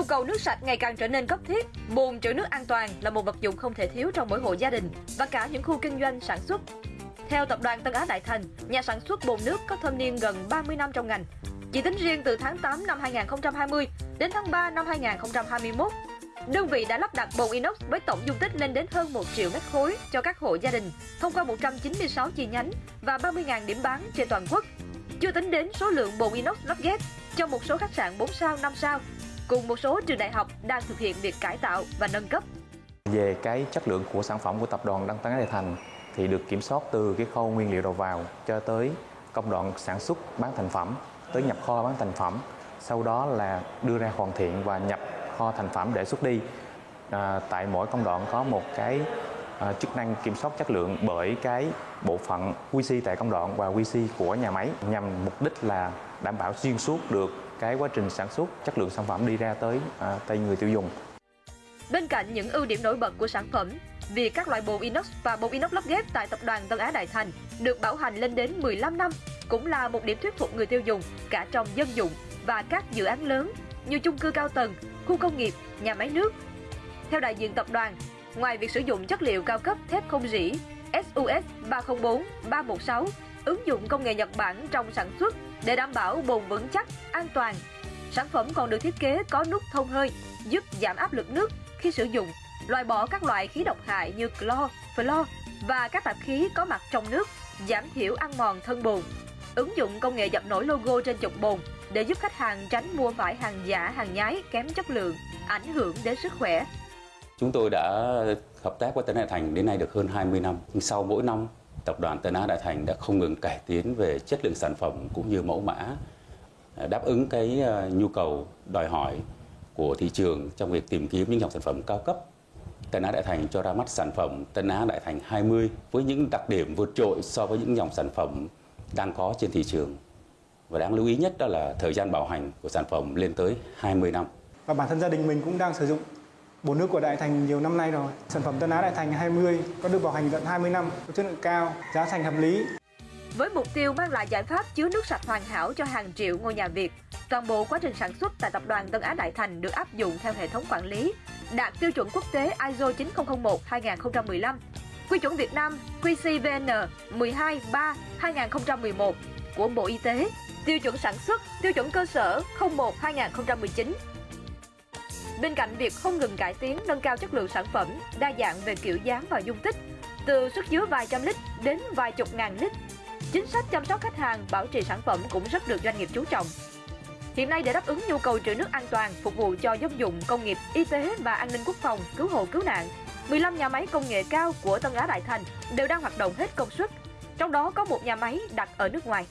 Nhu cầu nước sạch ngày càng trở nên cấp thiết, bồn trữ nước an toàn là một vật dụng không thể thiếu trong mỗi hộ gia đình và cả những khu kinh doanh sản xuất. Theo tập đoàn Tân Á Đại Thành, nhà sản xuất bồn nước có thâm niên gần 30 năm trong ngành. Chỉ tính riêng từ tháng 8 năm 2020 đến tháng 3 năm 2021, đơn vị đã lắp đặt bồn inox với tổng dung tích lên đến hơn 1 triệu mét khối cho các hộ gia đình thông qua 196 chi nhánh và 30.000 điểm bán trên toàn quốc. Chưa tính đến số lượng bồn inox lắp ghép cho một số khách sạn 4 sao, 5 sao cùng một số trường đại học đang thực hiện việc cải tạo và nâng cấp. Về cái chất lượng của sản phẩm của tập đoàn Đăng Tấn Đại Thành thì được kiểm soát từ cái khâu nguyên liệu đầu vào cho tới công đoạn sản xuất bán thành phẩm tới nhập kho bán thành phẩm sau đó là đưa ra hoàn thiện và nhập kho thành phẩm để xuất đi à, tại mỗi công đoạn có một cái à, chức năng kiểm soát chất lượng bởi cái bộ phận QC tại công đoạn và QC của nhà máy nhằm mục đích là đảm bảo xuyên suốt được cái quá trình sản xuất chất lượng sản phẩm đi ra tới à, tay người tiêu dùng. Bên cạnh những ưu điểm nổi bật của sản phẩm, việc các loại bồn inox và bồn inox lắp ghép tại tập đoàn Tân Á Đại Thành được bảo hành lên đến 15 năm cũng là một điểm thuyết phục người tiêu dùng cả trong dân dụng và các dự án lớn như chung cư cao tầng, khu công nghiệp, nhà máy nước. Theo đại diện tập đoàn, ngoài việc sử dụng chất liệu cao cấp thép không rỉ SUS 304, 316, ứng dụng công nghệ Nhật Bản trong sản xuất để đảm bảo bồn vững chắc, an toàn. Sản phẩm còn được thiết kế có nút thông hơi, giúp giảm áp lực nước khi sử dụng, loại bỏ các loại khí độc hại như clo, flo và các tạp khí có mặt trong nước, giảm thiểu ăn mòn thân bồn. Ứng dụng công nghệ dập nổi logo trên chục bồn để giúp khách hàng tránh mua phải hàng giả, hàng nhái kém chất lượng, ảnh hưởng đến sức khỏe. Chúng tôi đã hợp tác với Tân Hà Thành đến nay được hơn 20 năm. Sau mỗi năm, tập đoàn Tân Á Đại Thành đã không ngừng cải tiến về chất lượng sản phẩm cũng như mẫu mã, à, đáp ứng cái à, nhu cầu đòi hỏi của thị trường trong việc tìm kiếm những dòng sản phẩm cao cấp. Tân Á Đại Thành cho ra mắt sản phẩm Tân Á Đại Thành 20 với những đặc điểm vượt trội so với những dòng sản phẩm đang có trên thị trường. Và đáng lưu ý nhất đó là thời gian bảo hành của sản phẩm lên tới 20 năm. Và bản thân gia đình mình cũng đang sử dụng bồn nước của Đại Thành nhiều năm nay rồi. Sản phẩm Tân Á Đại Thành 20 có được bảo hành tận 20 năm, có chất lượng cao, giá thành hợp lý. Với mục tiêu mang lại giải pháp chứa nước sạch hoàn hảo cho hàng triệu ngôi nhà Việt, toàn bộ quá trình sản xuất tại tập đoàn Tân Á Đại Thành được áp dụng theo hệ thống quản lý, đạt tiêu chuẩn quốc tế ISO 9001-2015, quy chuẩn Việt Nam QCVN 123-2011 của Bộ Y tế, tiêu chuẩn sản xuất, tiêu chuẩn cơ sở 01-2019 Bên cạnh việc không ngừng cải tiến, nâng cao chất lượng sản phẩm, đa dạng về kiểu dáng và dung tích, từ xuất chứa vài trăm lít đến vài chục ngàn lít, chính sách chăm sóc khách hàng, bảo trì sản phẩm cũng rất được doanh nghiệp chú trọng. Hiện nay để đáp ứng nhu cầu trữ nước an toàn, phục vụ cho dân dụng, công nghiệp, y tế và an ninh quốc phòng, cứu hộ cứu nạn, 15 nhà máy công nghệ cao của Tân Á Đại Thành đều đang hoạt động hết công suất. Trong đó có một nhà máy đặt ở nước ngoài.